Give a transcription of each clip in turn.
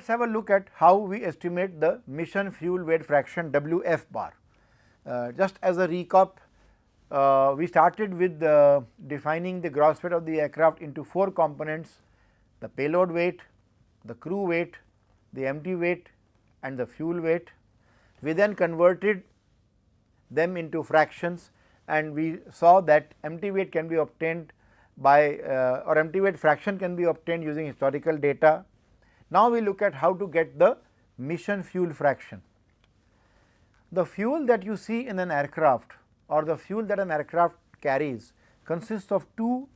Let us have a look at how we estimate the mission fuel weight fraction W f bar. Uh, just as a recap, uh, we started with uh, defining the gross weight of the aircraft into four components the payload weight, the crew weight, the empty weight and the fuel weight. We then converted them into fractions and we saw that empty weight can be obtained by uh, or empty weight fraction can be obtained using historical data. Now, we look at how to get the mission fuel fraction. The fuel that you see in an aircraft or the fuel that an aircraft carries consists of two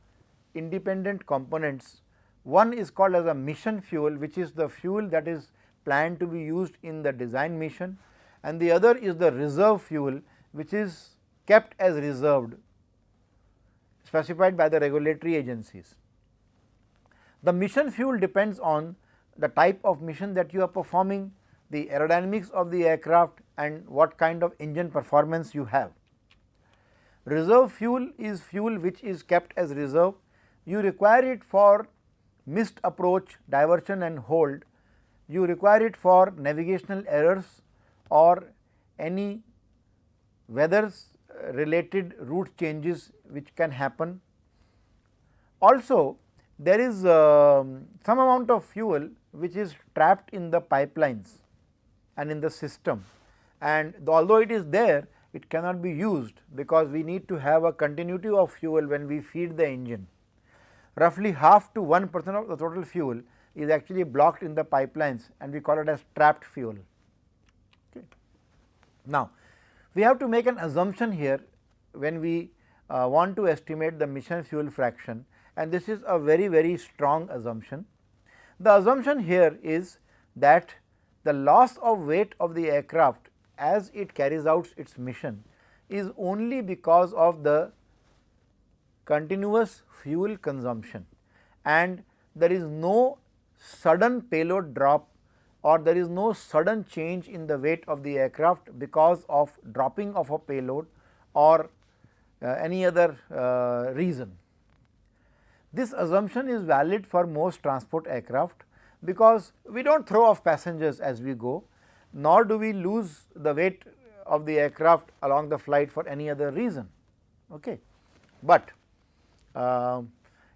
independent components. One is called as a mission fuel which is the fuel that is planned to be used in the design mission and the other is the reserve fuel which is kept as reserved specified by the regulatory agencies. The mission fuel depends on the type of mission that you are performing, the aerodynamics of the aircraft and what kind of engine performance you have. Reserve fuel is fuel which is kept as reserve. You require it for missed approach, diversion and hold. You require it for navigational errors or any weather related route changes which can happen. Also there is uh, some amount of fuel which is trapped in the pipelines and in the system and although it is there it cannot be used because we need to have a continuity of fuel when we feed the engine. Roughly half to 1 percent of the total fuel is actually blocked in the pipelines and we call it as trapped fuel. Okay. Now, we have to make an assumption here when we uh, want to estimate the mission fuel fraction and this is a very very strong assumption. The assumption here is that the loss of weight of the aircraft as it carries out its mission is only because of the continuous fuel consumption and there is no sudden payload drop or there is no sudden change in the weight of the aircraft because of dropping of a payload or uh, any other uh, reason. This assumption is valid for most transport aircraft because we do not throw off passengers as we go nor do we lose the weight of the aircraft along the flight for any other reason. Okay. But uh,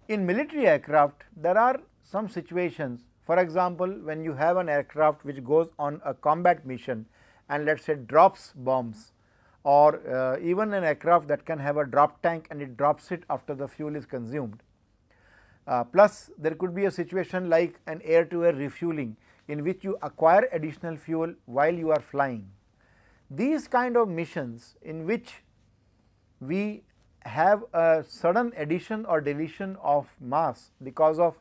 in military aircraft there are some situations for example, when you have an aircraft which goes on a combat mission and let us say drops bombs or uh, even an aircraft that can have a drop tank and it drops it after the fuel is consumed. Uh, plus there could be a situation like an air to air refueling in which you acquire additional fuel while you are flying. These kind of missions in which we have a sudden addition or deletion of mass because of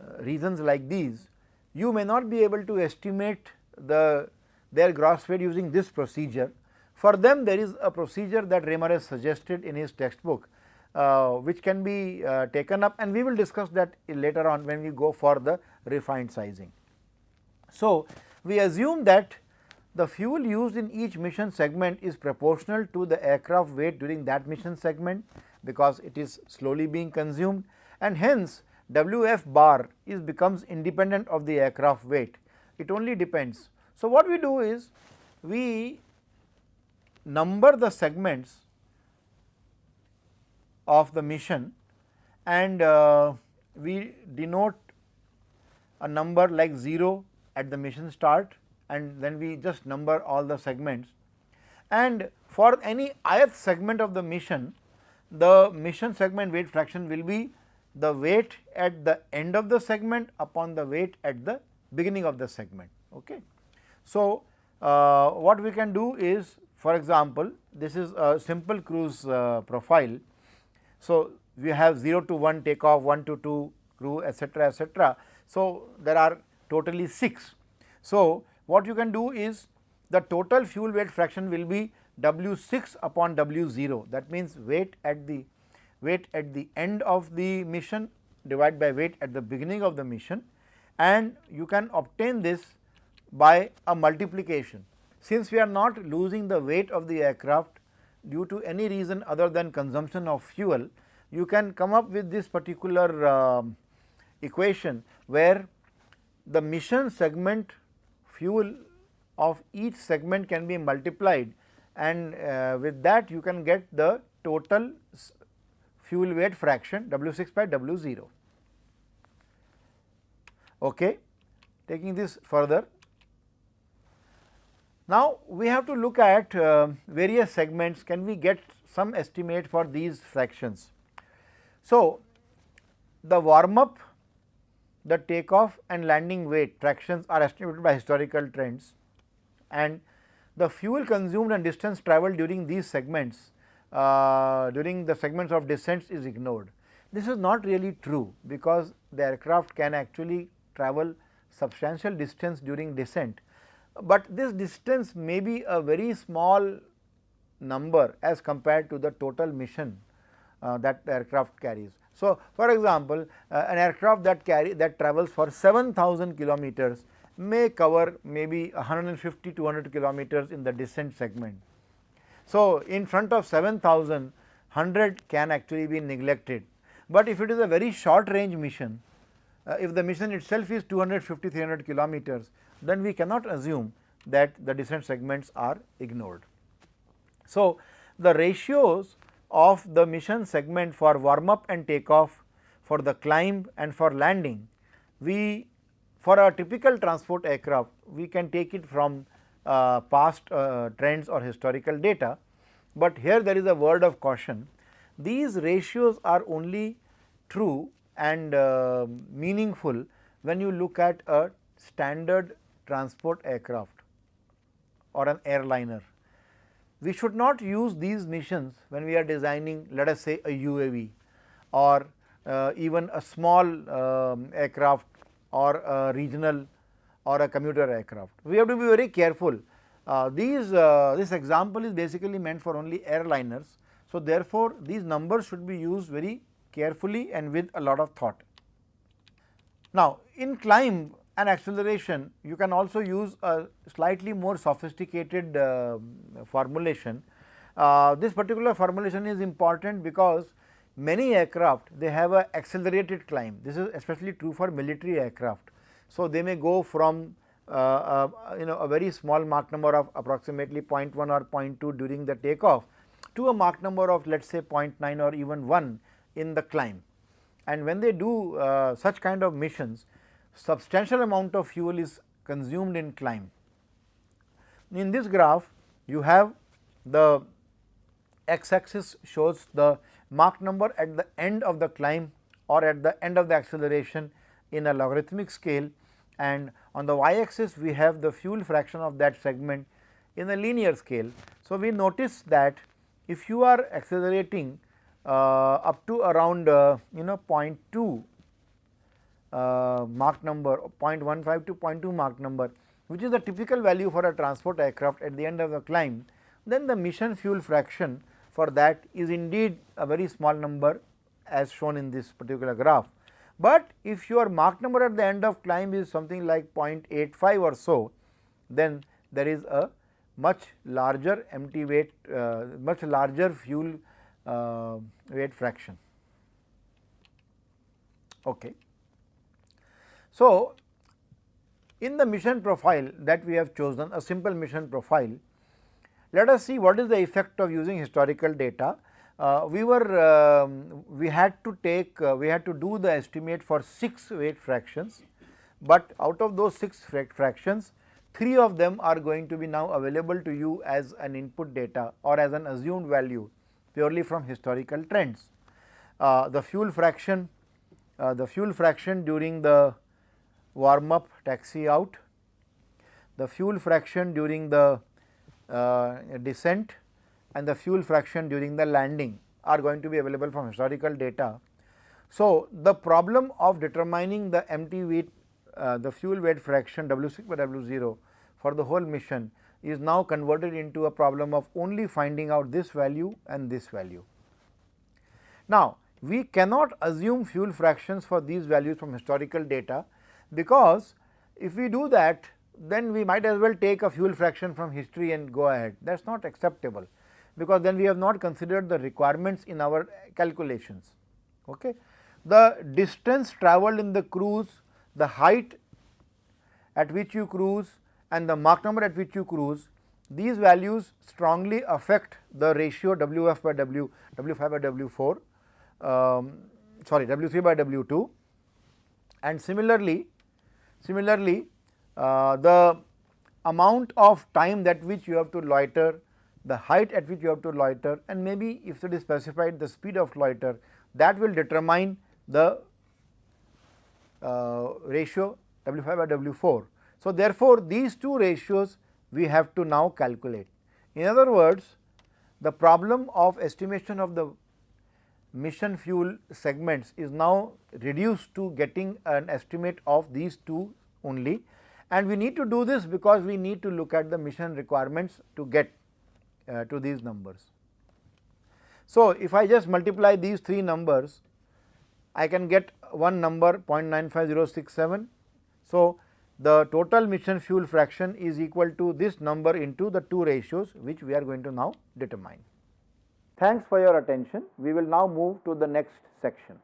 uh, reasons like these, you may not be able to estimate the their gross weight using this procedure. For them there is a procedure that has suggested in his textbook which can be uh, taken up and we will discuss that later on when we go for the refined sizing. So, we assume that the fuel used in each mission segment is proportional to the aircraft weight during that mission segment because it is slowly being consumed and hence W f bar is becomes independent of the aircraft weight, it only depends. So, what we do is we number the segments of the mission and uh, we denote a number like 0 at the mission start and then we just number all the segments and for any ith segment of the mission the mission segment weight fraction will be the weight at the end of the segment upon the weight at the beginning of the segment. Okay. So, uh, what we can do is for example, this is a simple cruise uh, profile. So, we have 0 to 1 takeoff, 1 to 2 crew etcetera etcetera. So, there are totally 6. So, what you can do is the total fuel weight fraction will be W 6 upon W 0 that means weight at the weight at the end of the mission divided by weight at the beginning of the mission and you can obtain this by a multiplication. Since we are not losing the weight of the aircraft due to any reason other than consumption of fuel, you can come up with this particular uh, equation where the mission segment fuel of each segment can be multiplied and uh, with that you can get the total fuel weight fraction W 6 by W 0. Okay. Taking this further, now we have to look at uh, various segments can we get some estimate for these fractions. So, the warm up, the takeoff and landing weight fractions are estimated by historical trends and the fuel consumed and distance travelled during these segments uh, during the segments of descents is ignored. This is not really true because the aircraft can actually travel substantial distance during descent, but this distance may be a very small number as compared to the total mission uh, that the aircraft carries. So, for example, uh, an aircraft that carry that travels for 7000 kilometers may cover maybe 150 200 kilometers in the descent segment. So, in front of 7000 100 can actually be neglected, but if it is a very short range mission, uh, if the mission itself is 250 300 kilometers, then we cannot assume that the descent segments are ignored. So, the ratios of the mission segment for warm up and takeoff, for the climb and for landing, we for a typical transport aircraft, we can take it from uh, past uh, trends or historical data, but here there is a word of caution. These ratios are only true and uh, meaningful when you look at a standard transport aircraft or an airliner. We should not use these missions when we are designing let us say a UAV or uh, even a small um, aircraft or a regional or a commuter aircraft. We have to be very careful. Uh, these uh, this example is basically meant for only airliners. So, therefore, these numbers should be used very carefully and with a lot of thought. Now, in climb and acceleration you can also use a slightly more sophisticated uh, formulation. Uh, this particular formulation is important because many aircraft they have a accelerated climb this is especially true for military aircraft. So, they may go from uh, uh, you know a very small Mach number of approximately 0.1 or 0.2 during the takeoff to a Mach number of let us say 0.9 or even 1 in the climb. And when they do uh, such kind of missions substantial amount of fuel is consumed in climb. In this graph you have the x axis shows the Mach number at the end of the climb or at the end of the acceleration in a logarithmic scale and on the y axis we have the fuel fraction of that segment in a linear scale. So, we notice that if you are accelerating uh, up to around uh, you know 0.2 uh, Mach number 0.15 to 0.2 Mach number which is the typical value for a transport aircraft at the end of the climb, then the mission fuel fraction for that is indeed a very small number as shown in this particular graph. But if your Mach number at the end of climb is something like 0.85 or so, then there is a much larger empty weight, uh, much larger fuel uh, weight fraction. Okay. So, in the mission profile that we have chosen a simple mission profile, let us see what is the effect of using historical data. Uh, we were um, we had to take uh, we had to do the estimate for 6 weight fractions, but out of those 6 fractions 3 of them are going to be now available to you as an input data or as an assumed value purely from historical trends. Uh, the fuel fraction uh, the fuel fraction during the warm up taxi out, the fuel fraction during the uh, descent and the fuel fraction during the landing are going to be available from historical data. So, the problem of determining the empty weight uh, the fuel weight fraction W 6 by W 0 for the whole mission is now converted into a problem of only finding out this value and this value. Now, we cannot assume fuel fractions for these values from historical data because if we do that then we might as well take a fuel fraction from history and go ahead that is not acceptable because then we have not considered the requirements in our calculations. Okay. The distance travelled in the cruise, the height at which you cruise and the Mach number at which you cruise, these values strongly affect the ratio W f by W, W 5 by W 4, um, sorry W 3 by W 2 and similarly, similarly uh, the amount of time that which you have to loiter, the height at which you have to loiter and maybe if it is specified the speed of loiter that will determine the uh, ratio W 5 by W 4. So, therefore, these two ratios we have to now calculate. In other words, the problem of estimation of the mission fuel segments is now reduced to getting an estimate of these two only and we need to do this because we need to look at the mission requirements to get uh, to these numbers. So, if I just multiply these three numbers I can get one number 0.95067. So, the total mission fuel fraction is equal to this number into the two ratios which we are going to now determine. Thanks for your attention. We will now move to the next section.